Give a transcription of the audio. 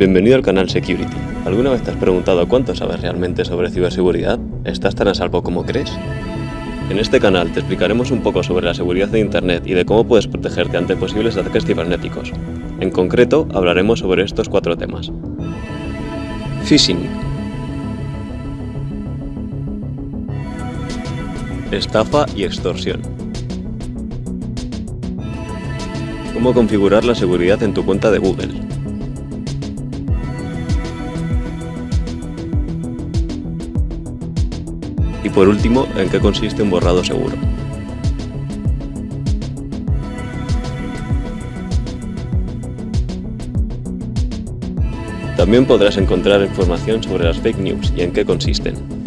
Bienvenido al canal Security. ¿Alguna vez te has preguntado cuánto sabes realmente sobre ciberseguridad? ¿Estás tan a salvo como crees? En este canal te explicaremos un poco sobre la seguridad de Internet y de cómo puedes protegerte ante posibles ataques cibernéticos. En concreto, hablaremos sobre estos cuatro temas. Phishing. Estafa y extorsión. Cómo configurar la seguridad en tu cuenta de Google. Y por último, en qué consiste un borrado seguro. También podrás encontrar información sobre las fake news y en qué consisten.